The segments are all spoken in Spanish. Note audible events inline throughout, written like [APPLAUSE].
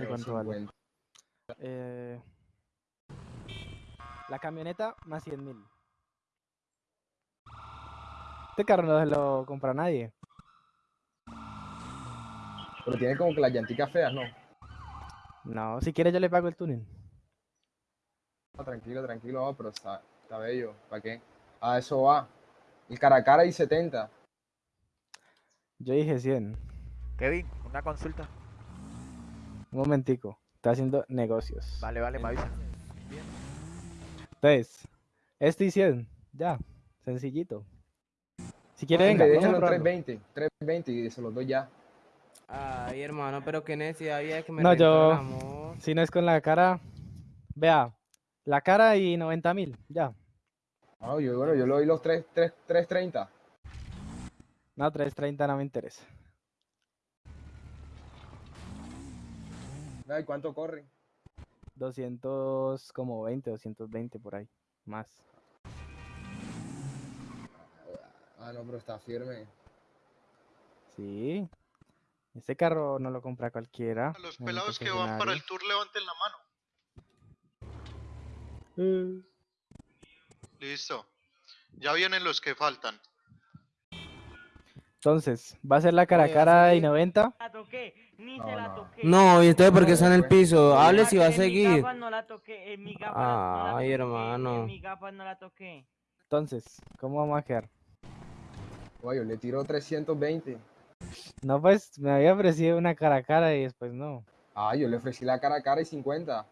Ya sé Pero cuánto vale. 50. Eh, la camioneta más 100 mil. Este carro no se lo compra nadie. Pero tiene como que las llanticas feas, ¿no? No, si quiere yo le pago el túnel. Ah, tranquilo, tranquilo, ah, pero está, está bello. ¿Para qué? Ah, eso va. El cara a cara y 70. Yo dije 100. Kevin, una consulta. Un momentico. Está haciendo negocios. Vale, vale, me avisa. Entonces, este y 100. Ya. Sencillito. Si quiere, venga. Probarlo. 320. 320 y se los doy ya. Ay, hermano, pero qué necesidad había de que me No, yo- amor. Si no es con la cara. Vea. La cara y 90 mil. Ya. Ah, yo, bueno, yo le doy los 3, 3, 330. No, 330 no me interesa. Ay, ¿cuánto corre? 200, como 20, 220 por ahí. Más. Ah, no, pero está firme. Sí. Este carro no lo compra cualquiera. A los pelados que van para el tour levanten la mano. concesionario. Listo. Ya vienen los que faltan. Entonces, ¿va a ser la cara a cara y sí. 90? la toqué, ni No, se la no. toqué. No, ¿y entonces por qué No, está en el piso? Hable si va a En mi seguir. no la toqué, en mi gafas no la Ay, hermano. En mi gafas no la toqué. Entonces, ¿cómo vamos a quedar? Oye, yo le tiro 320. No, pues me había ofrecido una cara a cara y después no. Ah, yo le ofrecí la cara a cara y 50.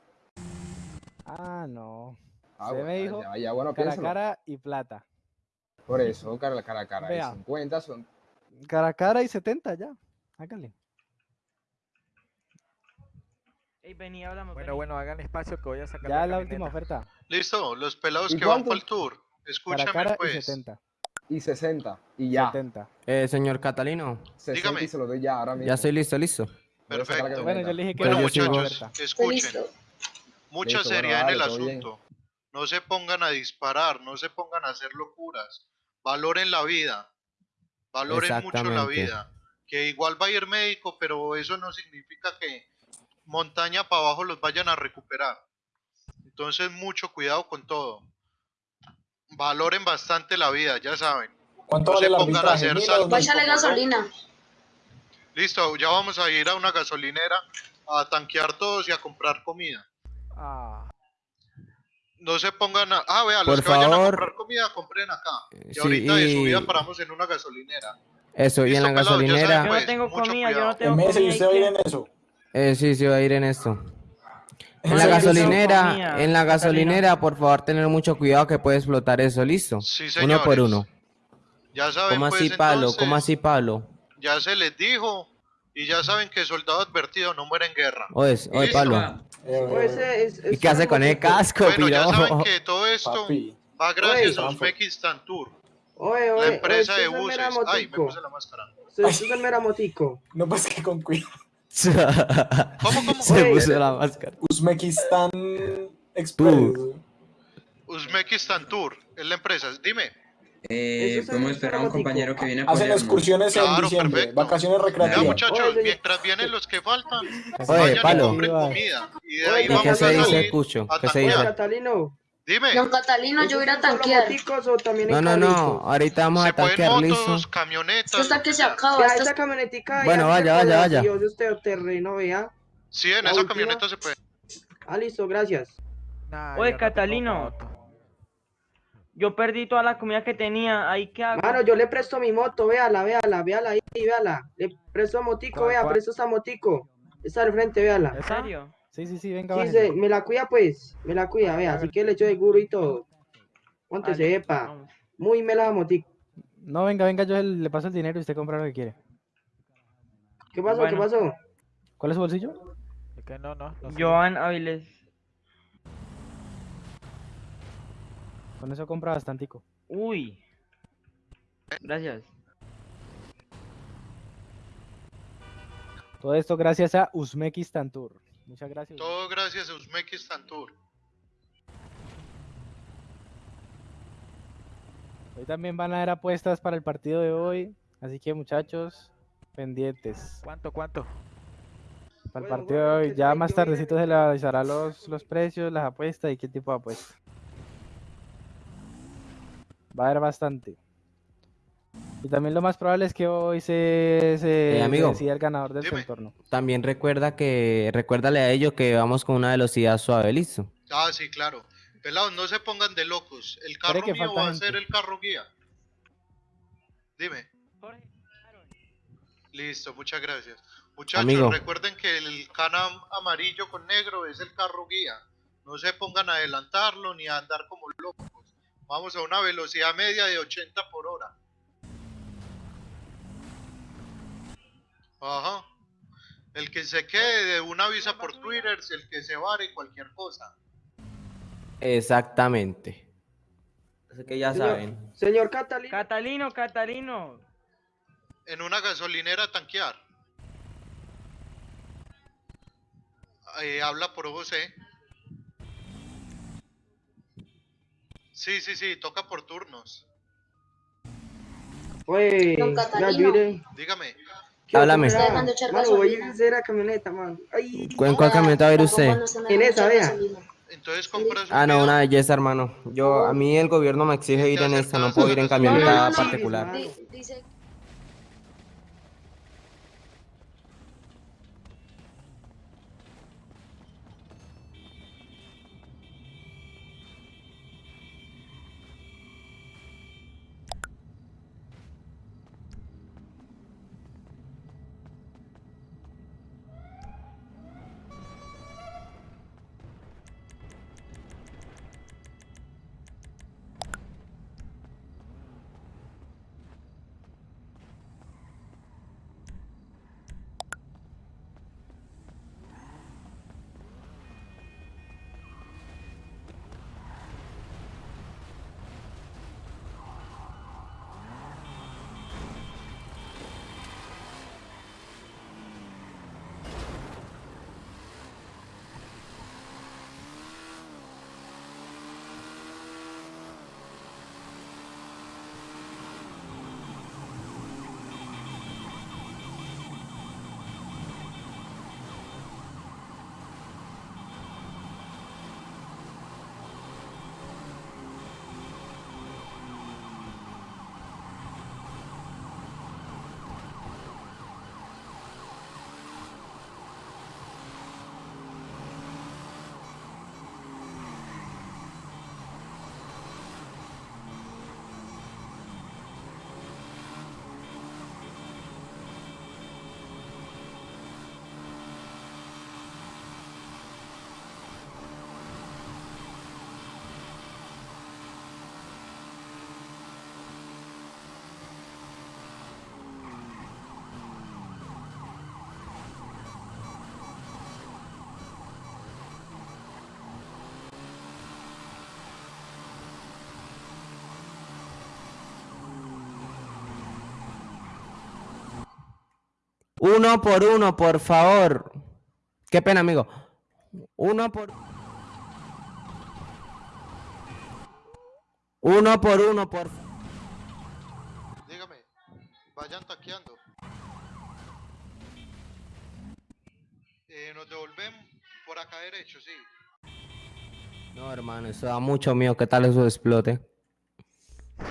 Ah, no. Ah, Se bueno, me dijo ya, ya, bueno, Cara a cara y plata. Por eso, cara, cara a cara Vea. y 50 son. Cara a cara y 70 ya. Hágale. Ey, vení, hablamos. Bueno, vení. bueno, hagan espacio que voy a sacar Ya la la última oferta. Listo, los pelados ¿Y que van para el tour. Cara a Escúchame cara y pues. 70. Y 60. Y ya. 70. Eh, señor Catalino, 60 Dígame. y se lo doy ya ahora mismo. ya estoy listo, listo. Perfecto. Bueno, yo le dije que Bueno, sigo- muchachos, escuchen. Mucha Listo, bueno, seriedad en el bien. asunto. No se pongan a disparar, no se pongan a hacer locuras. Valoren la vida. Valoren mucho la vida. Que igual va a ir médico, pero eso no significa que montaña para abajo los vayan a recuperar. Entonces, mucho cuidado con todo. Valoren bastante la vida, ya saben. ¿Cuánto No vale se pongan a hacer locos. gasolina. Listo, ya vamos a ir a una gasolinera a tanquear todos y a comprar comida. Ah, No se pongan a... Ah, vea, los Por que vayan a favor. comprar comida, compren acá. Y Sí, ahorita de subida y- paramos en una gasolinera. Eso, y en la Listo, pelado, ya saben, gasolinera. Yo pues, no tengo mucho comida, yo cuidado. no tengo En meses y comida. usted va a ir ¿y en eso. Eh, sí, sí, va a ir en esto. En ¿En la gasolinera, comida, en la gasolinera, por favor, tener mucho cuidado que puede explotar eso, listo. Sí, Uno por señores. uno. Ya saben, ¿Cómo pues, así, Pablo? ¿Cómo entonces, así, Pablo? Ya se les dijo. Y ya saben que soldado advertido no muere en guerra. Oye, oye, Listo. Pablo. Eh, ¿Y qué hace con el casco, Bueno, ya saben que todo esto papi. va gracias a. Uzbekistan Tour, Oye, la empresa oye, de buses. Ay, me motico. puse la máscara. Usted es el mera motico. No, pues que con cuidado. ¿Cómo, cómo? Se puso la máscara. Uzbekistán Express. Uzbekistan Tour, es la empresa. Dime. Eh, podemos esperar a un compañero que viene a Hacen excursiones en Claro, diciembre, perfecto. vacaciones Ya, recreativas. muchachos, Oye, señor. mientras vienen los que faltan, Oye, vayan y Pablo. compren Iba. comida. Y de ahí ¿Y vamos qué a se dice, Cucho? ¿Qué se dice? Catalino. Dime, Don Catalino, yo voy a ir a ¿esos son solo tanquear. No, no, no. Ahorita vamos a tanquear, motos, listo. camionetas. Hasta que se acaba. Camionetica. Bueno, ya vaya, vaya, vaya. Dios de usted terreno, vea. Sí, en esa camioneta se puede. Ah, listo, gracias. Oye, Catalino. Yo perdí toda la comida que tenía. ¿Ahí qué hago? Mano, yo le presto mi moto, véala, véala, véala ahí, véala. Le presto motico, ¿Cuál, vea, cuál? presto esta motico. Está al frente, véala. ¿En serio? Sí, sí, sí, venga, Sí, se, me la cuida pues, me la cuida, vea, así que le echo seguro y todo. Ponte Vale, sepa. vamos. Muy me la motico. No, venga, venga, yo le paso el dinero y usted compra lo que quiere. ¿Qué pasó? Bueno. ¿Qué pasó? ¿Cuál es su bolsillo? Es que no, no. no. Joan Aviles. Con eso compra bastantico. Uy. Gracias. Todo esto gracias a Uzbekistan Tour. Muchas gracias. Todo gracias a Uzbekistan Tour. Hoy también van a haber apuestas para el partido de hoy. Así que muchachos, pendientes. ¿Cuánto, cuánto? Para el Bueno, partido de hoy. Ya más tardecito se le avisará los, los precios, las apuestas y qué tipo de apuestas. Va a haber bastante. Y también lo más probable es que hoy se, se, Eh, se decida el ganador del contorno. También recuerda que, recuérdale a ellos que vamos con una velocidad suave, listo. Ah, sí, claro. Pelados, no se pongan de locos. El carro que mío va a gente. ser el carro guía. Dime. Jorge, Listo, muchas gracias. Muchachos, Amigo. recuerden que el canam amarillo con negro es el carro guía. No se pongan a adelantarlo ni a andar como locos. Vamos a una velocidad media de 80 por hora. Ajá. El que se quede de una avisa por Twitter, si el que se vare cualquier cosa. Exactamente. Así que ya Señor- saben. Señor Catalina. Catalino, Catalino. En una gasolinera a tanquear. Eh, habla por José. Sí, sí, sí, toca por turnos. Oye, Don Catalino. yo iré. Dígame. Háblame. Mano, voy a hacer la camioneta, man. Ay, ¿En cuál camioneta va a ir usted? En esa, vea. Entonces compras Ah, no, una belleza, hermano. Yo, a mí el gobierno me exige ir en esta, no puedo ir en camioneta No, no, no, particular. Dice Uno por uno, por favor. Qué pena, amigo. Uno por... Uno por uno, por... Dígame. Vayan taqueando. Eh, nos devolvemos por acá derecho, sí. No, hermano, eso da mucho miedo. ¿Qué tal eso explote?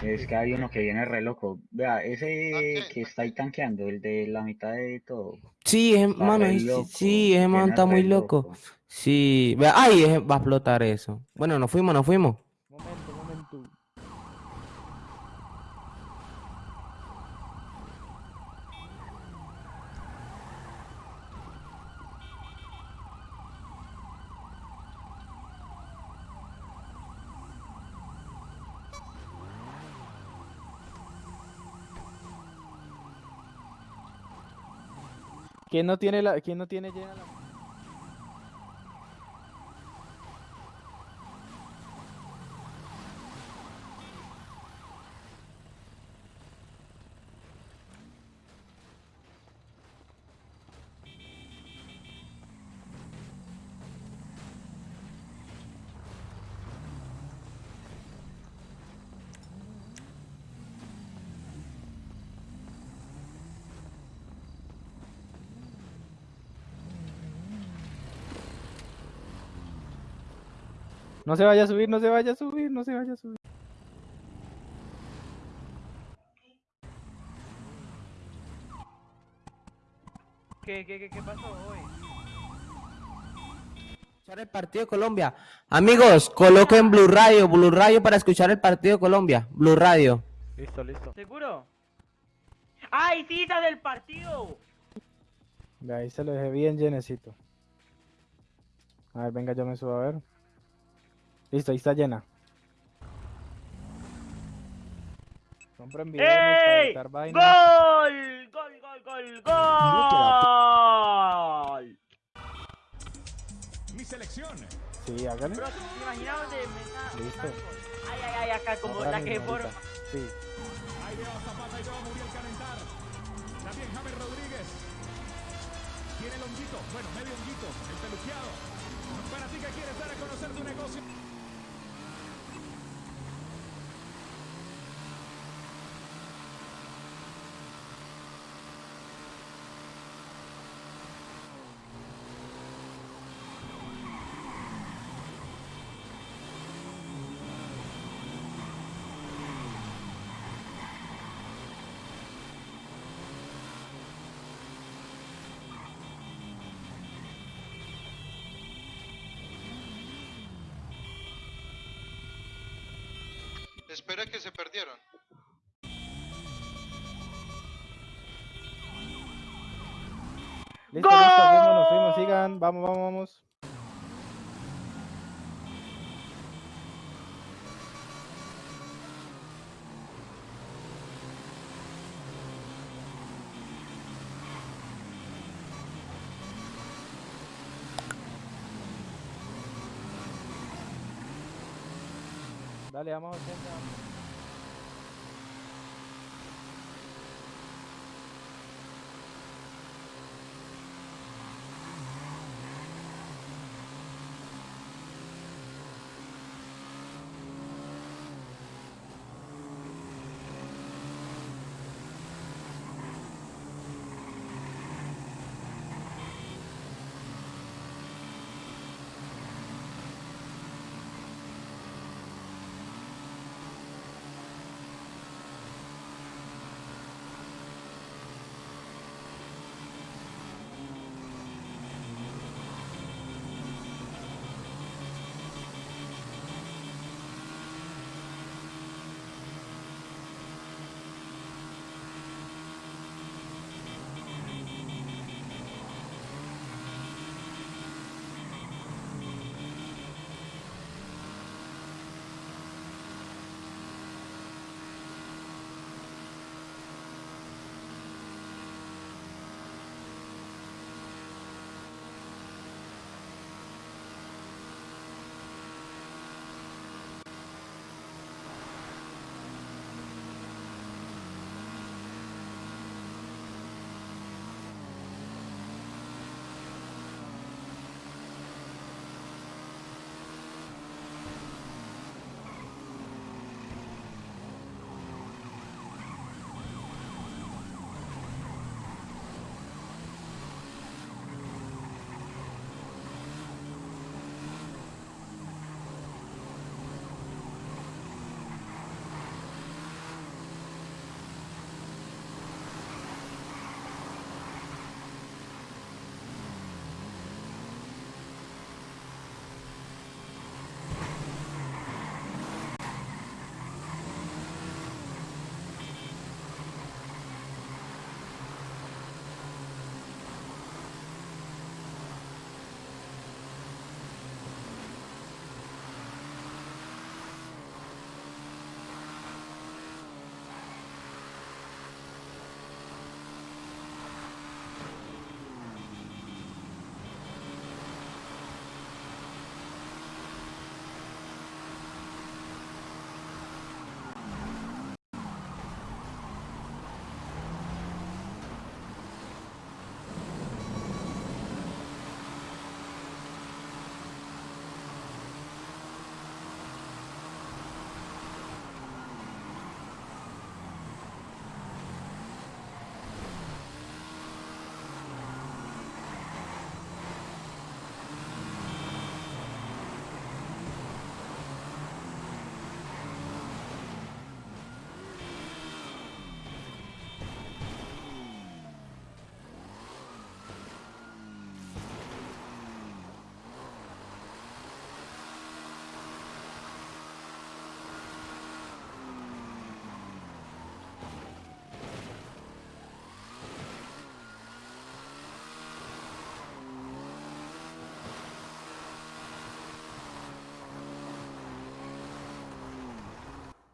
Es que hay uno que viene re loco. Vea, ese Tanque, que está ahí tanqueando, el de la mitad de todo. Sí, es, Está mano, es- loco, sí, ese man está muy re loco. Sí, vea, ay, va a explotar eso. Bueno, nos fuimos, nos fuimos. Momento, momento. ¿Quién no tiene la, quién no tiene llena la No se vaya a subir, no se vaya a subir, no se vaya a subir. ¿Qué, qué, qué, qué pasó hoy? Escuchar el partido de Colombia. Amigos, coloquen Blue Radio, Blue Radio para escuchar el partido de Colombia. Blue Radio. Listo, listo. ¿Seguro? ¡Ay, esa del partido! De ahí se lo dejé bien llenecito. A ver, venga, yo me subo a ver. Listo, ahí está llena. Compren videos para ¡Ey! editar vainas. ¡Gol! ¡Gol, gol, gol, gol! Mi selección. Sí, hágale. Bro, ¿te imaginas donde me está... Listo. Ay, ay, ay, acá como Ahora la que mismo, forma. Sí. Ahí veo a Zapata y veo a Muriel calentar. También James Rodríguez. Tiene el honguito. Bueno, medio honguito. El peluqueado. Para ti que quieres dar a conocer tu negocio. Espera que se perdieron. Listo, listo, fuimos, nos fuimos, sigan, vamos, vamos, vamos. Dale, vamos a 80.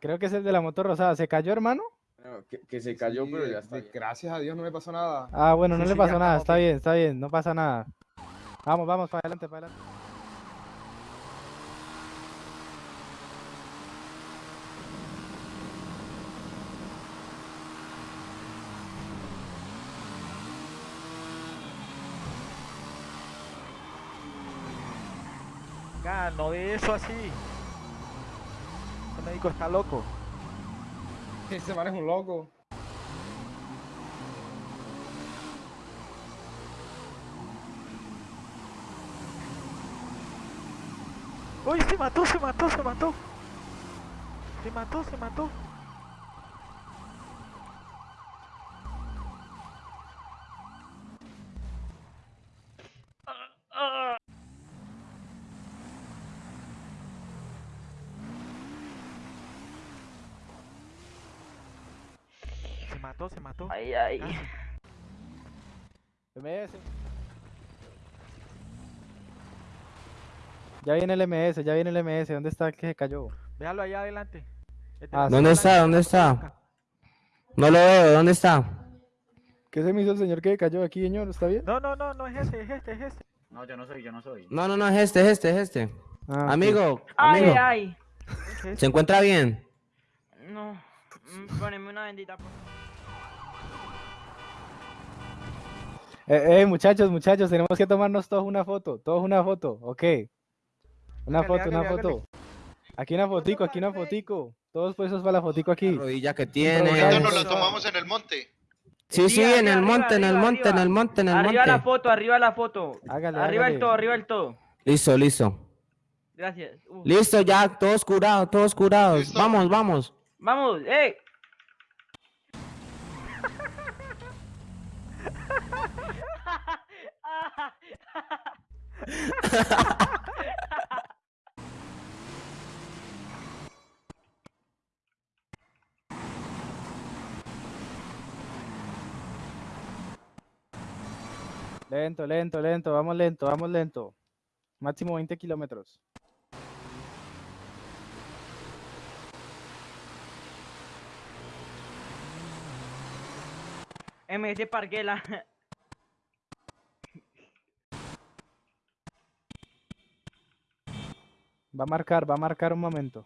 Creo que es el de la moto rosada. ¿Se cayó, hermano? No, que, que se cayó, Sí, pero ya está. bien. gracias a Dios no me pasó nada. Ah, bueno, no Sí, le sí, pasó nada. Está bien. está bien. No pasa nada. Vamos, vamos, para adelante, para adelante. Venga, no de eso así. Médico está loco. Ese man es un loco. Uy, se mató, se mató, se mató. Se mató, se mató. Se mató. Ay, ay. Casi. MS. Ya viene el MS, ya viene el MS. ¿Dónde está el que se cayó? Déjalo allá adelante. De Ah, la sí. ¿Dónde está? ¿Dónde está? No lo veo, ¿dónde está? ¿Qué se me hizo el señor que se cayó aquí, señor? ¿Está bien? No, no, no, no es ese, es este, es este. No, yo no soy, yo no soy. No, no, no, es este, es este, es este. Ah. Amigo, Ay, amigo, ay. Este. ¿se encuentra bien? No. Mm, Poneme una bendita. por- Eh, eh, muchachos, muchachos, tenemos que tomarnos todos una foto. Todos una foto, ok. Una foto, una foto. Aquí una fotico, aquí una fotico. Todos puestos para la fotico La aquí. rodilla que tiene. Vamos. nos la tomamos en el monte. Sí, Sí, sí, en el arriba, monte, en el arriba, monte, en el monte, en el Arriba la monte. foto, arriba la foto. Hágale, Arriba hágale. el todo, arriba el todo. Listo, listo. Gracias. Uf. Listo, ya, todos curados, todos curados. Listo. Vamos, vamos. Vamos, eh. [LAUGHS] Lento, lento, lento, vamos lento, vamos lento. Máximo 20 kilómetros. MS Parguela. [LAUGHS] Va a marcar, va a marcar un momento.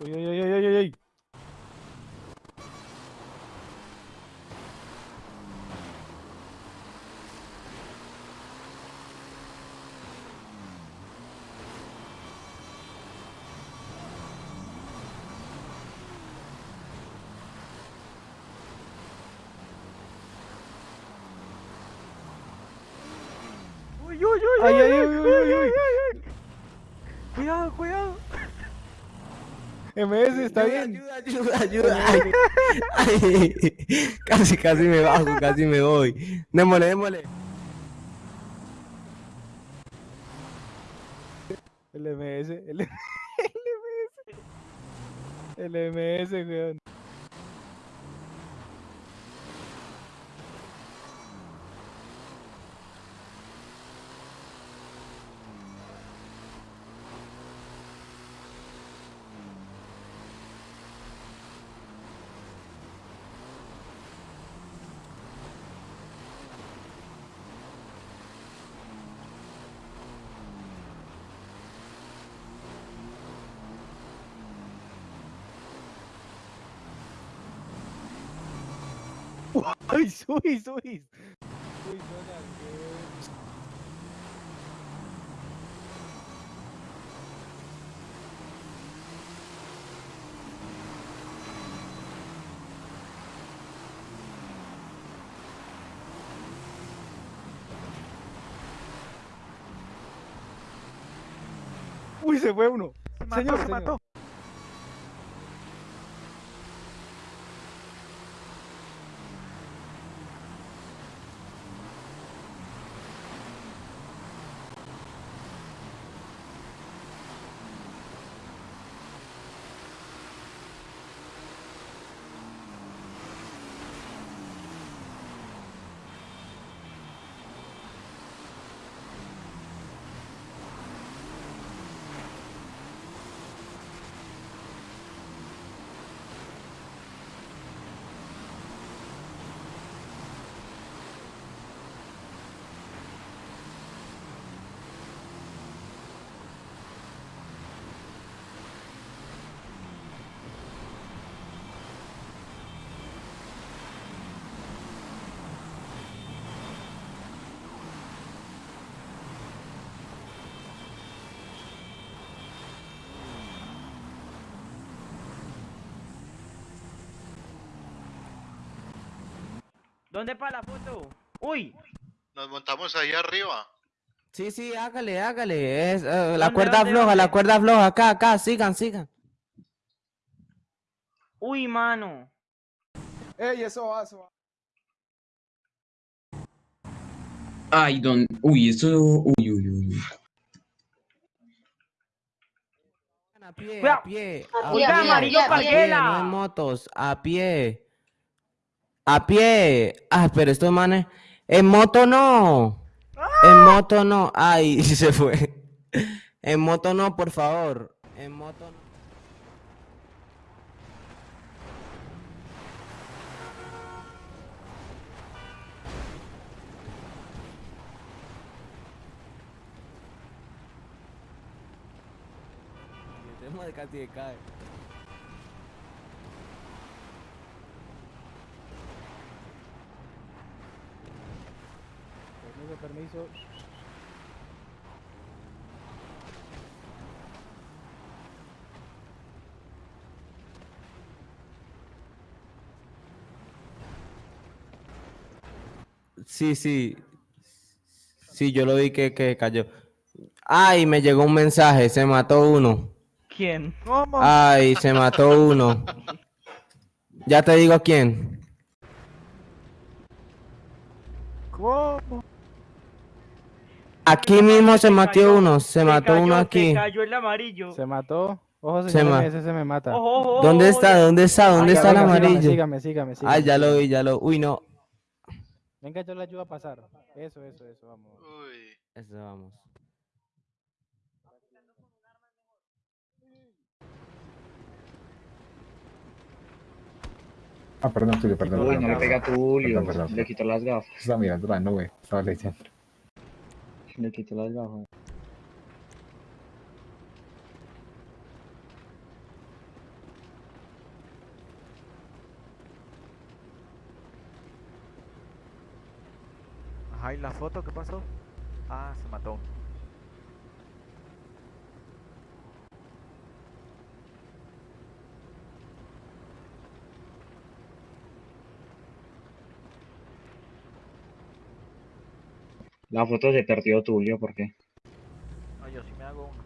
Uy, uy, uy, uy, uy, uy, uy. Uy, uy, uy, Ay, uy, ay, uy, uy, uy, uy. uy. Cuidado, cuidado. MS, está Ayuda, bien. Ayuda, ayuda, ayuda. Ay, ay, casi, casi me bajo, casi me voy. Démosle, démosle. El MS, el, el MS. El MS, weón. Uy, subis, subis. Uy. Uy, se fue uno. Se mató, Señor, se señor. mató. ¿Dónde para la foto? Uy, Nos montamos ahí arriba. Sí, sí, hágale, hágale. Es, eh, la ¿Dónde, cuerda dónde, floja, la cuerda floja. Acá, acá, sigan, sigan. uy, mano. ¡Ey, eso va, eso va! Ay, don. Uy, eso. Uy, uy, uy. A pie, a pie. A a pie, a pie, amarillo a pie, a pie. no en motos, a pie. A pie. Ah, pero estos manes. En moto no. En moto no. Ay, [LAUGHS] se fue. En moto no, por favor. En moto no. Permiso, permiso. Sí, sí. Sí, yo lo vi que, que cayó. Ay, me llegó un mensaje, se mató uno. ¿Quién? ¿Cómo? Ay, se mató uno. Ya te digo quién. ¿Cómo? Aquí mismo se mató uno, se mató cayó, uno Se aquí. cayó el amarillo. Se mató. Ojo, Se señor, ese se me mata. Ojo, ojo, ojo, ¿Dónde está? ¿Dónde está? ¿Dónde Venga, está el amarillo? Sígame, sígame, sígame. Ay, ya lo vi, ya lo. Uy, no. Venga, yo le ayudo a pasar. Eso, eso, eso, vamos. Uy. Eso vamos. Ah, perdón, Tulio, perdón. Uy, no le pega a Tulio. Perdón, perdón. Le quitó las gafas. Estaba mirando la nube, estaba leyendo. Le quitó las gafas. Ajá, ¿y la foto qué pasó? Ah, se mató. La foto se perdió Tulio, ¿por qué? No, yo sí me hago uno.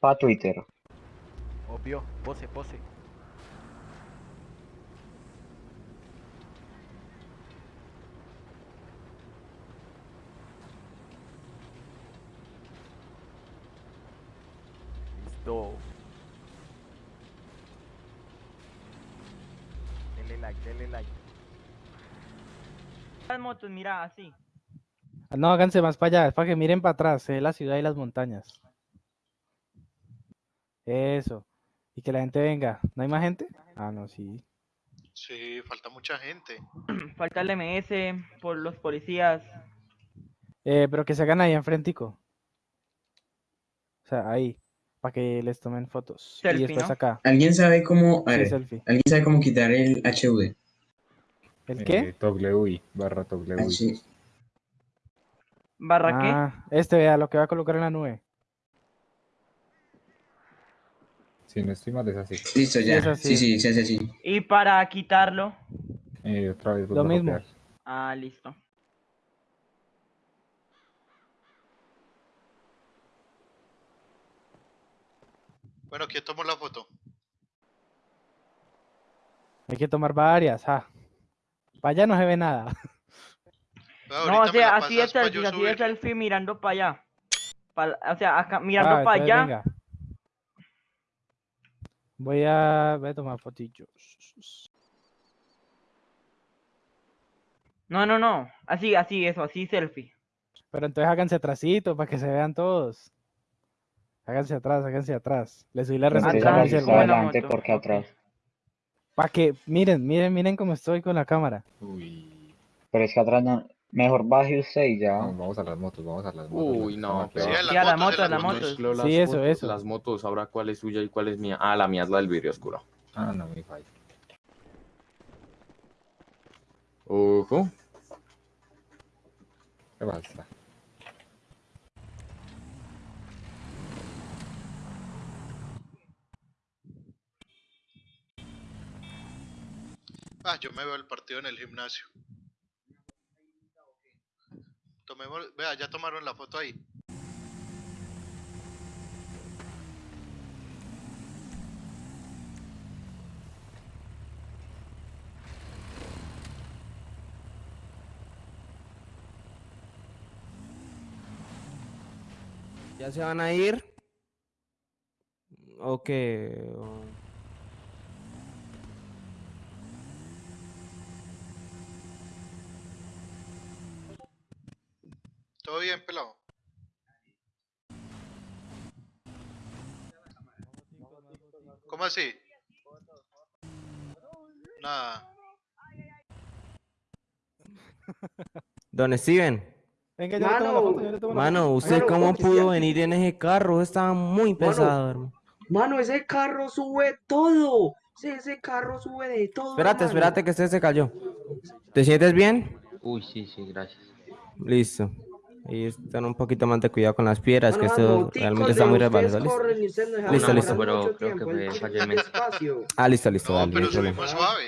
Pa' Twitter. Obvio, pose, pose. Listo. Dele like, dele like. Las motos, mira, así. No, háganse más para allá, es para que miren para atrás, se ve la ciudad y las montañas. Eso. Y que la gente venga. ¿No hay más gente? Ah, no, sí. Sí, falta mucha gente. [CLEARS THROAT] Falta el MS por los policías. Eh, pero que se hagan ahí enfrentico. O sea, ahí. Para que les tomen fotos. y después ¿no? acá. ¿Alguien sabe cómo. A Sí, ver, selfie. ¿alguien sabe cómo quitar el HUD? ¿El qué? Eh, toggle UI, barra toggle UI. H- ¿Barra qué? Ah, este vea lo que va a colocar en la nube. Si no estoy mal, es así. Listo, ya. es así. Sí, sí, se hace así. Y para quitarlo. Eh, otra vez Lo mismo. copiar. Ah, listo. Bueno, ¿quién tomó la foto? Hay que tomar varias. Ah. Para allá no se ve nada. Ah, No, o sea, así yo selfie, así subirla. selfie mirando para allá. Pa- o sea, acá, mirando Ah, para allá. venga. Voy a, voy a tomar fotillos. No, no, no. Así, así, eso, así selfie. Pero entonces háganse atrásito para que se vean todos. Háganse atrás, háganse atrás. Le subí la buena adelante porque atrás. Para que, miren, miren, miren cómo estoy con la cámara. Uy. Pero es que atrás no. Mejor baje usted y ya. Vamos, vamos a las motos, vamos a las motos. Uy, no, pero- Sí, a las motos, moto, a a la las moto. motos. Sí, eso, eso. Las motos, ahora cuál es suya y cuál es mía. Ah, la mía es la del vidrio oscuro. Ah, no, mi falla. Ojo. ¿Qué pasa? Ah, yo me veo el partido en el gimnasio. Tomemos, vea, ya tomaron la foto ahí. ¿Ya se van a ir? Ok. o- ¿Todo bien, pelado? ¿Cómo así? Nada. Don Steven. Venga, yo le tomo la Mano. foto, yo le tomo la Mano, foto. ¿usted Mano, cómo pudo venir en ese carro? Estaba muy pesado, hermano. Mano, ese carro sube todo. Sí, ese carro sube de todo. Espérate, espérate que este se cayó. ¿Te sientes bien? Uy, sí, sí, gracias. Listo. Y están un poquito más de cuidado con las piedras, que Mano, esto realmente está muy resbaloso. ¿Listo? no Listo, listo. Pero creo que fue. Ah, listo, listo, No, dale, pero subimos suave.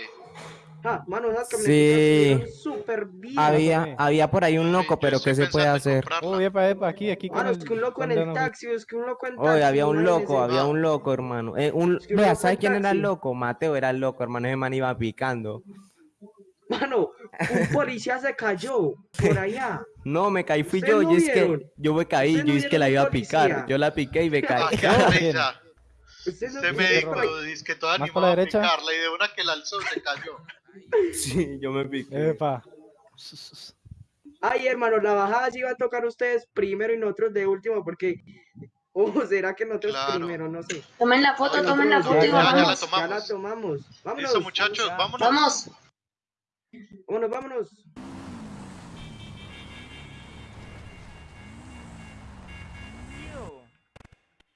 Ah, mano, Sí. súper bien. Había, había por ahí un loco, pero ¿qué se puede hacer? Oh, epa, epa, aquí, aquí Mano, el... es que un loco en el taxi, es que un loco en taxi. Oye, había un loco, había un loco, hermano. Eh, un, Es que un vea, loco ¿sabe quién era el loco? Mateo era el loco, hermano. Ese man iba picando. Mano, un [LAUGHS] policía se cayó por allá. No, me caí, fui ¿Ustedes yo. no y es que yo me caí, ¿Ustedes no yo es que la iba a picar. policía? Yo la piqué y me [LAUGHS] caí. Ah. Usted no vio médico dice que toda la a derecha. picarla y de una que la alzó se cayó. Sí, yo me piqué. Epa. Ay, hermano, la bajada sí va a tocar ustedes primero y nosotros de último, porque. O será que nosotros Claro. primero, no sé. Tomen la foto, No, tomen la foto y ya, ya, Ya, ya la vámonos. Ya la tomamos. tomamos. Vámonos. Listo, muchachos, vámonos. Vamos. Vámonos, vámonos.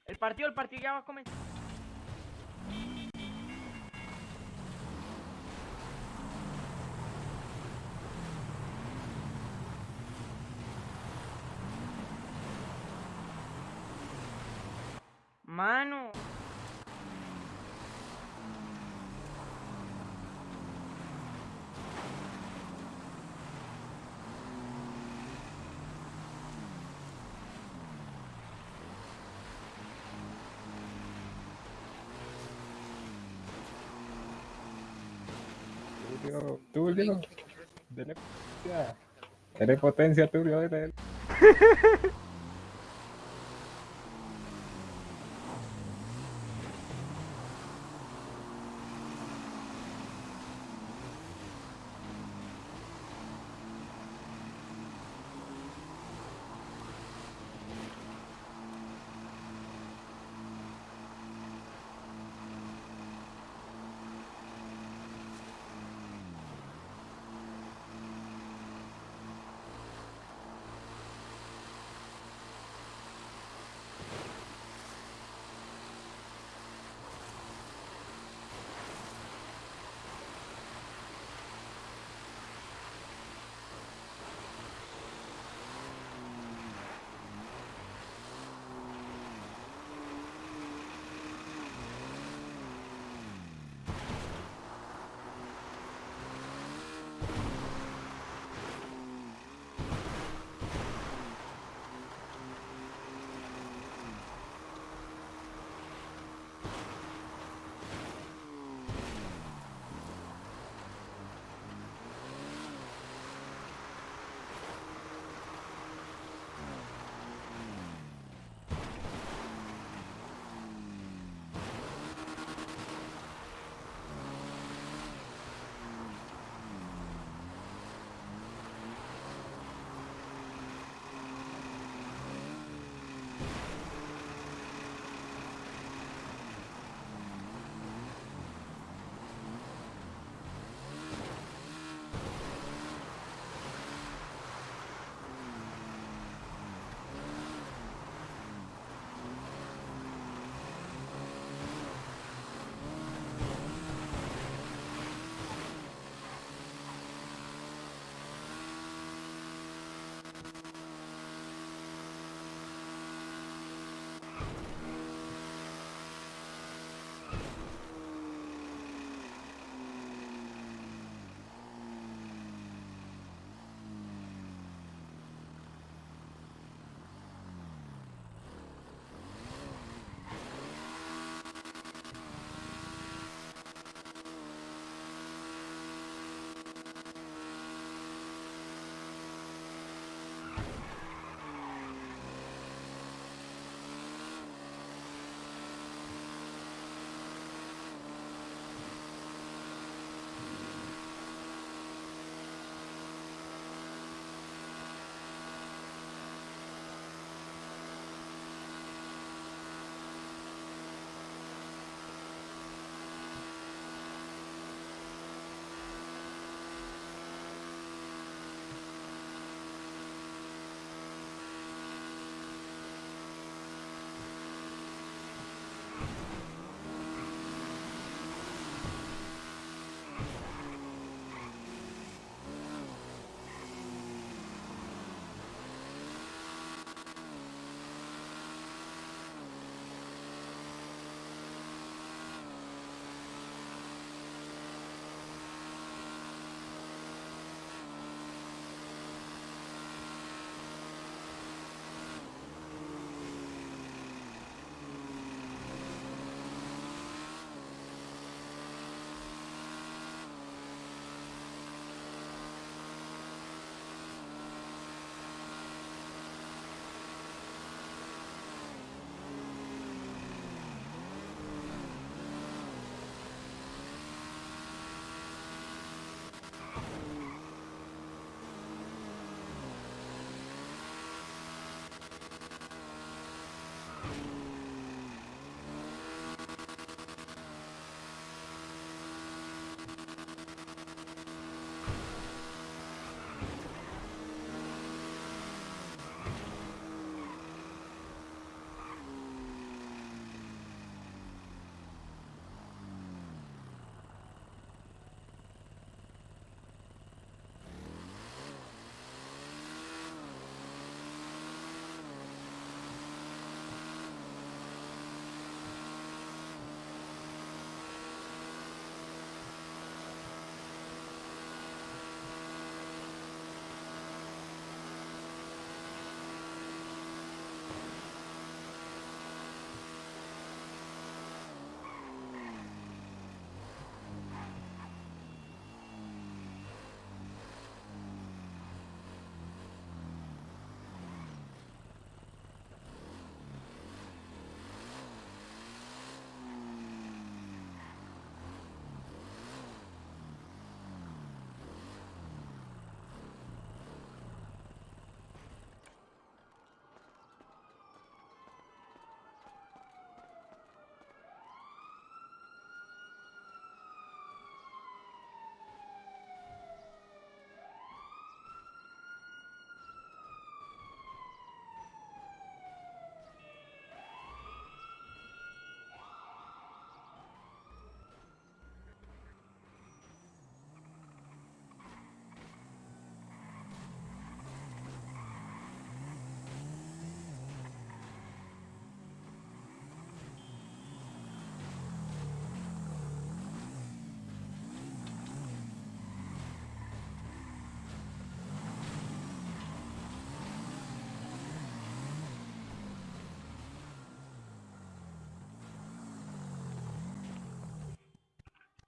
El partido, el partido ya va a comenzar. Mano. Tulio, Tulio. Dele potencia. Dele potencia, Tulio, dele.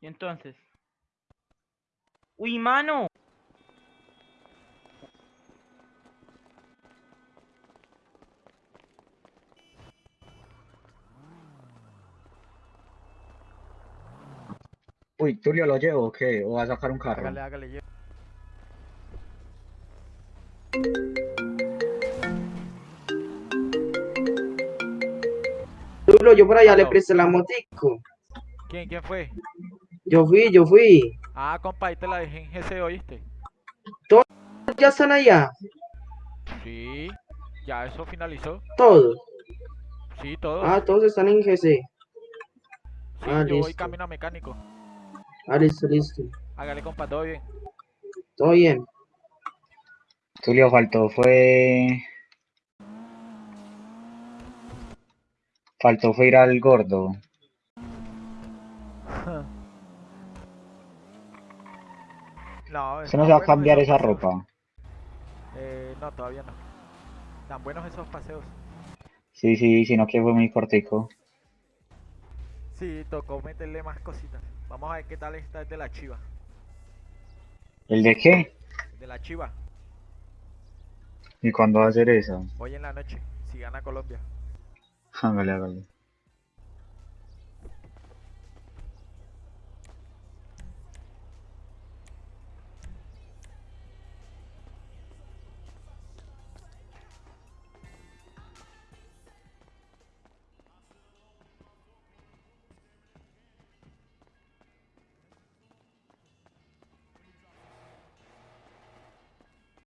Y entonces. Uy, mano. Uy, Tulio, ¿lo llevo o qué? ¿O va a sacar un carro? Hágale, hágale. lle- Tulo, yo por allá le presté la motico. ¿Quién, quién fue? Yo fui, yo fui. Ah, compa, ahí te la dejé en GC, ¿oíste? ¿Ya están allá? Sí. Ya eso finalizó. Todos. Sí, todos. Ah, todos están en GC. sí, ah, yo voy camino a mecánico. Ah, listo, listo. Hágale, compa, todo bien. Todo bien. Tulio, faltó fue... Faltó fue ir al gordo. No, ¿Usted están no se va a cambiar esa paseos. ropa? Eh, no, todavía no. Tan buenos esos paseos. Sí, sí, sino que fue muy cortico. Sí, tocó meterle más cositas. Vamos a ver qué tal está el de la chiva. ¿El de qué? El de la chiva. ¿Y cuándo va a hacer eso? Hoy en la noche, si gana Colombia. Hágale, hágale.